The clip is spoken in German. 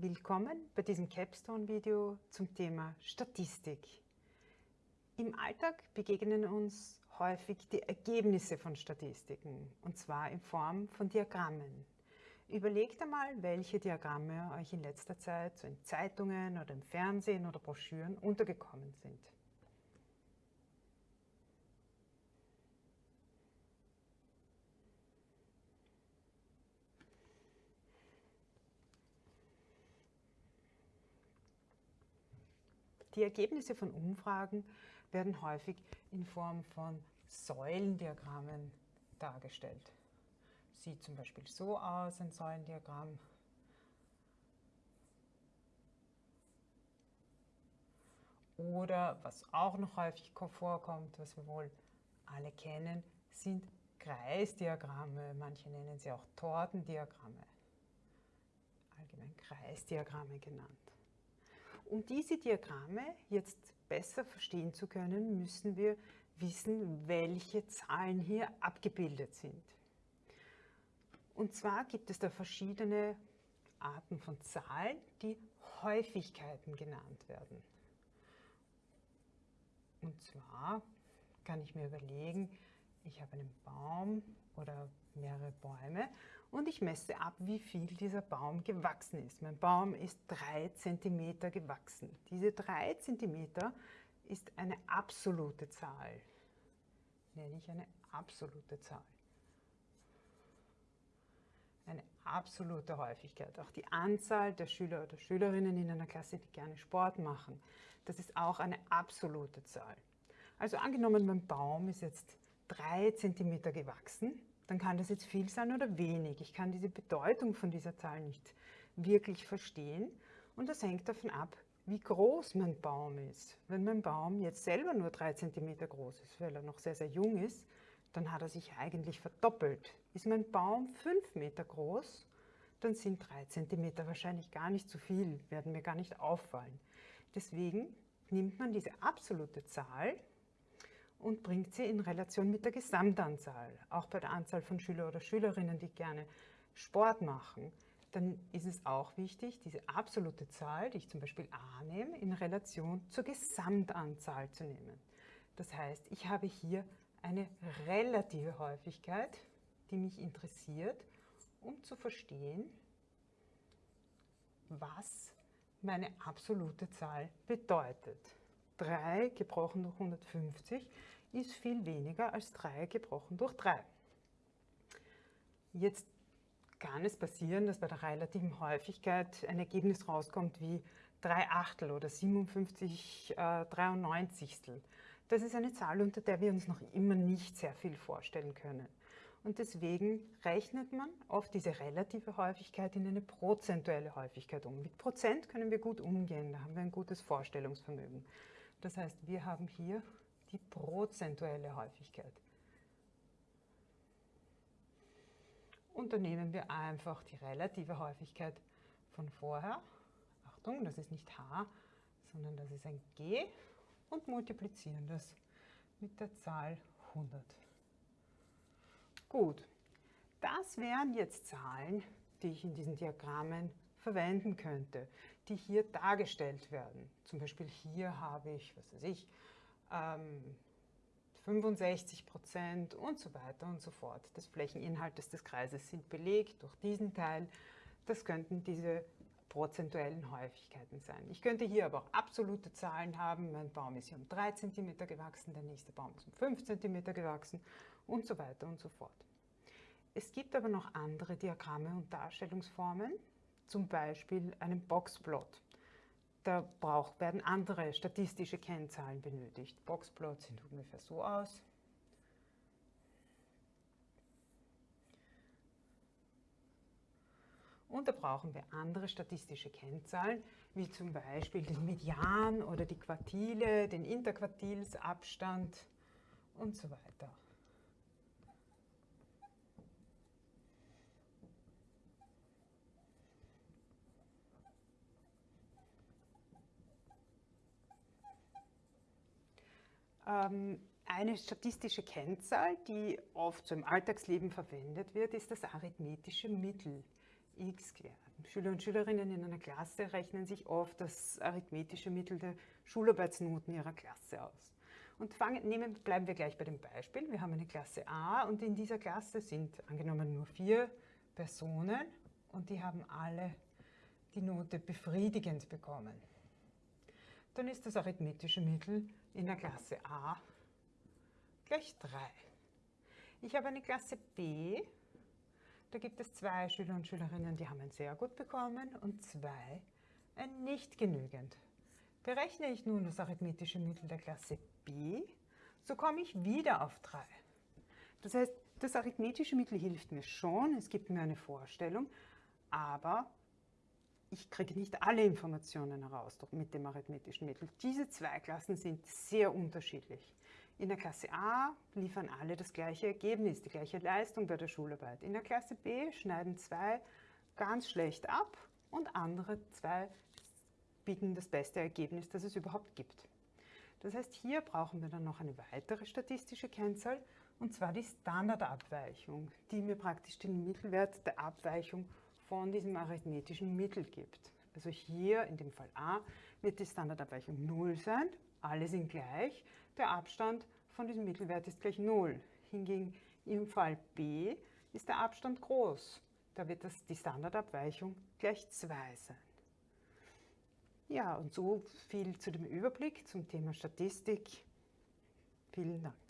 Willkommen bei diesem Capstone-Video zum Thema Statistik. Im Alltag begegnen uns häufig die Ergebnisse von Statistiken, und zwar in Form von Diagrammen. Überlegt einmal, welche Diagramme euch in letzter Zeit so in Zeitungen oder im Fernsehen oder Broschüren untergekommen sind. Die Ergebnisse von Umfragen werden häufig in Form von Säulendiagrammen dargestellt. Sieht zum Beispiel so aus, ein Säulendiagramm. Oder was auch noch häufig vorkommt, was wir wohl alle kennen, sind Kreisdiagramme. Manche nennen sie auch Tortendiagramme. Allgemein Kreisdiagramme genannt. Um diese Diagramme jetzt besser verstehen zu können, müssen wir wissen, welche Zahlen hier abgebildet sind. Und zwar gibt es da verschiedene Arten von Zahlen, die Häufigkeiten genannt werden. Und zwar kann ich mir überlegen, ich habe einen Baum oder mehrere Bäume und ich messe ab, wie viel dieser Baum gewachsen ist. Mein Baum ist 3 cm gewachsen. Diese 3 cm ist eine absolute Zahl. Nenne ich eine absolute Zahl. Eine absolute Häufigkeit. Auch die Anzahl der Schüler oder Schülerinnen in einer Klasse, die gerne Sport machen, das ist auch eine absolute Zahl. Also angenommen, mein Baum ist jetzt 3 cm gewachsen, dann kann das jetzt viel sein oder wenig. Ich kann diese Bedeutung von dieser Zahl nicht wirklich verstehen und das hängt davon ab, wie groß mein Baum ist. Wenn mein Baum jetzt selber nur 3 cm groß ist, weil er noch sehr, sehr jung ist, dann hat er sich eigentlich verdoppelt. Ist mein Baum 5 Meter groß, dann sind 3 cm wahrscheinlich gar nicht zu viel, werden mir gar nicht auffallen. Deswegen nimmt man diese absolute Zahl und bringt sie in Relation mit der Gesamtanzahl. Auch bei der Anzahl von Schüler oder Schülerinnen, die gerne Sport machen, dann ist es auch wichtig, diese absolute Zahl, die ich zum Beispiel a nehme, in Relation zur Gesamtanzahl zu nehmen. Das heißt, ich habe hier eine relative Häufigkeit, die mich interessiert, um zu verstehen, was meine absolute Zahl bedeutet. 3 gebrochen durch 150 ist viel weniger als 3 gebrochen durch 3. Jetzt kann es passieren, dass bei der relativen Häufigkeit ein Ergebnis rauskommt wie 3 Achtel oder 57 äh, 93. Das ist eine Zahl, unter der wir uns noch immer nicht sehr viel vorstellen können. Und deswegen rechnet man oft diese relative Häufigkeit in eine prozentuelle Häufigkeit um. Mit Prozent können wir gut umgehen, da haben wir ein gutes Vorstellungsvermögen. Das heißt, wir haben hier die prozentuelle Häufigkeit. Und dann nehmen wir einfach die relative Häufigkeit von vorher. Achtung, das ist nicht h, sondern das ist ein g und multiplizieren das mit der Zahl 100. Gut, das wären jetzt Zahlen, die ich in diesen Diagrammen verwenden könnte, die hier dargestellt werden. Zum Beispiel hier habe ich, was weiß ich, ähm, 65 Prozent und so weiter und so fort des Flächeninhaltes des Kreises sind belegt durch diesen Teil. Das könnten diese prozentuellen Häufigkeiten sein. Ich könnte hier aber auch absolute Zahlen haben. Mein Baum ist hier um 3 cm gewachsen, der nächste Baum ist um 5 cm gewachsen und so weiter und so fort. Es gibt aber noch andere Diagramme und Darstellungsformen, zum Beispiel einen Boxplot. Da braucht, werden andere statistische Kennzahlen benötigt. Boxplots sehen ungefähr so aus. Und da brauchen wir andere statistische Kennzahlen, wie zum Beispiel den Median oder die Quartile, den Interquartilsabstand und so weiter. Eine statistische Kennzahl, die oft so im Alltagsleben verwendet wird, ist das arithmetische Mittel x quer. Schüler und Schülerinnen in einer Klasse rechnen sich oft das arithmetische Mittel der Schularbeitsnoten ihrer Klasse aus. Und fangen, nehmen, bleiben wir gleich bei dem Beispiel. Wir haben eine Klasse A und in dieser Klasse sind angenommen nur vier Personen und die haben alle die Note befriedigend bekommen. Dann ist das arithmetische Mittel in der Klasse A gleich 3. Ich habe eine Klasse B, da gibt es zwei Schüler und Schülerinnen, die haben ein sehr gut bekommen und zwei ein nicht genügend. Berechne ich nun das arithmetische Mittel der Klasse B, so komme ich wieder auf 3. Das heißt, das arithmetische Mittel hilft mir schon, es gibt mir eine Vorstellung, aber ich kriege nicht alle Informationen heraus mit dem arithmetischen Mittel. Diese zwei Klassen sind sehr unterschiedlich. In der Klasse A liefern alle das gleiche Ergebnis, die gleiche Leistung bei der Schularbeit. In der Klasse B schneiden zwei ganz schlecht ab und andere zwei bieten das beste Ergebnis, das es überhaupt gibt. Das heißt, hier brauchen wir dann noch eine weitere statistische Kennzahl, und zwar die Standardabweichung, die mir praktisch den Mittelwert der Abweichung von diesem arithmetischen Mittel gibt. Also hier in dem Fall a wird die Standardabweichung 0 sein, alle sind gleich, der Abstand von diesem Mittelwert ist gleich 0. Hingegen im Fall b ist der Abstand groß, da wird das, die Standardabweichung gleich 2 sein. Ja, und so viel zu dem Überblick zum Thema Statistik. Vielen Dank.